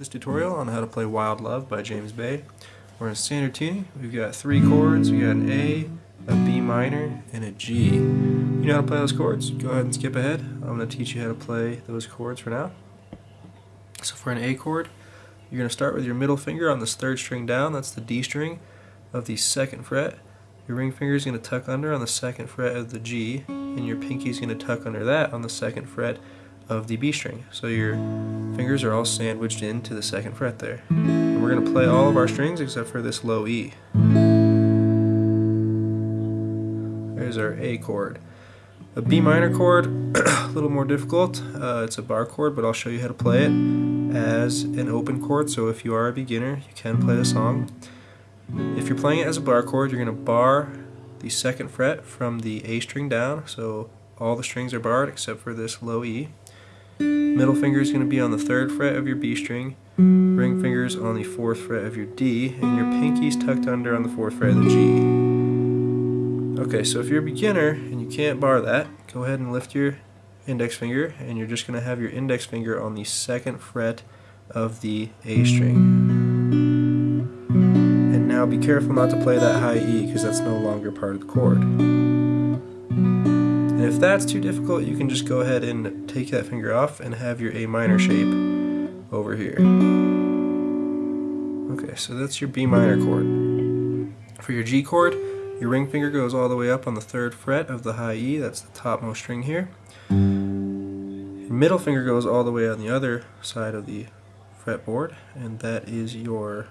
this tutorial on how to play Wild Love by James Bay. We're in standard tuning. We've got three chords. We got an A, a B minor, and a G. You know how to play those chords? Go ahead and skip ahead. I'm going to teach you how to play those chords for now. So for an A chord, you're going to start with your middle finger on this third string down. That's the D string of the second fret. Your ring finger is going to tuck under on the second fret of the G, and your pinky is going to tuck under that on the second fret of the B string. So your fingers are all sandwiched into the second fret there. And we're going to play all of our strings except for this low E. There's our A chord. A B minor chord, a little more difficult. Uh, it's a bar chord, but I'll show you how to play it as an open chord. So if you are a beginner, you can play the song. If you're playing it as a bar chord, you're going to bar the second fret from the A string down. So all the strings are barred except for this low E. Middle finger is going to be on the third fret of your B string, ring fingers on the fourth fret of your D, and your pinky's tucked under on the fourth fret of the G. Okay, so if you're a beginner and you can't bar that, go ahead and lift your index finger, and you're just going to have your index finger on the second fret of the A string. And now be careful not to play that high E, because that's no longer part of the chord. And if that's too difficult, you can just go ahead and take that finger off and have your A minor shape over here. Okay, so that's your B minor chord. For your G chord, your ring finger goes all the way up on the third fret of the high E, that's the topmost string here. Middle finger goes all the way on the other side of the fretboard, and that is your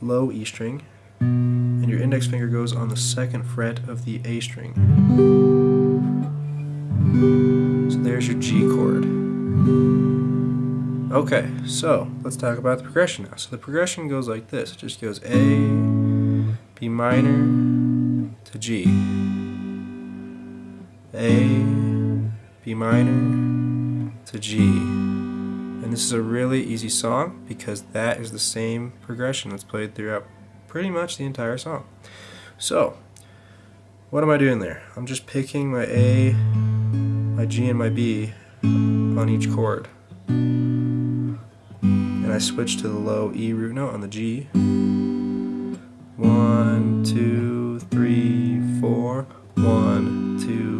low E string. And your index finger goes on the second fret of the A string. So there's your G chord. Okay, so let's talk about the progression now. So the progression goes like this. It just goes A, B minor to G. A, B minor to G. And this is a really easy song because that is the same progression that's played throughout pretty much the entire song. So, what am I doing there? I'm just picking my A, my G and my B on each chord. And I switch to the low E root note on the G. One, two, three, four. One, two,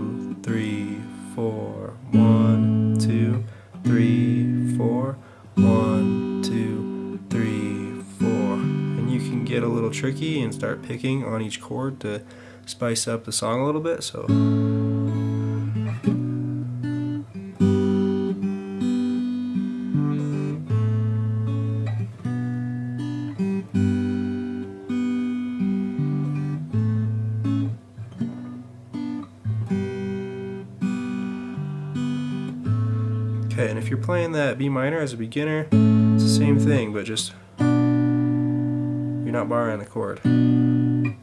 get a little tricky and start picking on each chord to spice up the song a little bit. So Okay, and if you're playing that B minor as a beginner, it's the same thing, but just you're not barring the chord. And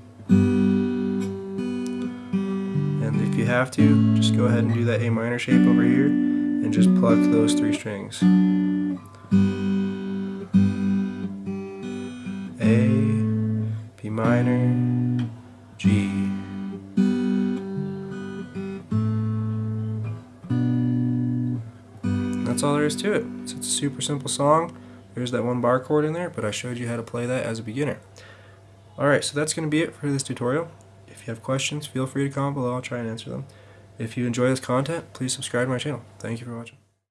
if you have to, just go ahead and do that A minor shape over here and just pluck those three strings. A, B minor, G. that's all there is to it. It's a super simple song. There's that one bar chord in there, but I showed you how to play that as a beginner. Alright, so that's going to be it for this tutorial. If you have questions, feel free to comment below. I'll try and answer them. If you enjoy this content, please subscribe to my channel. Thank you for watching.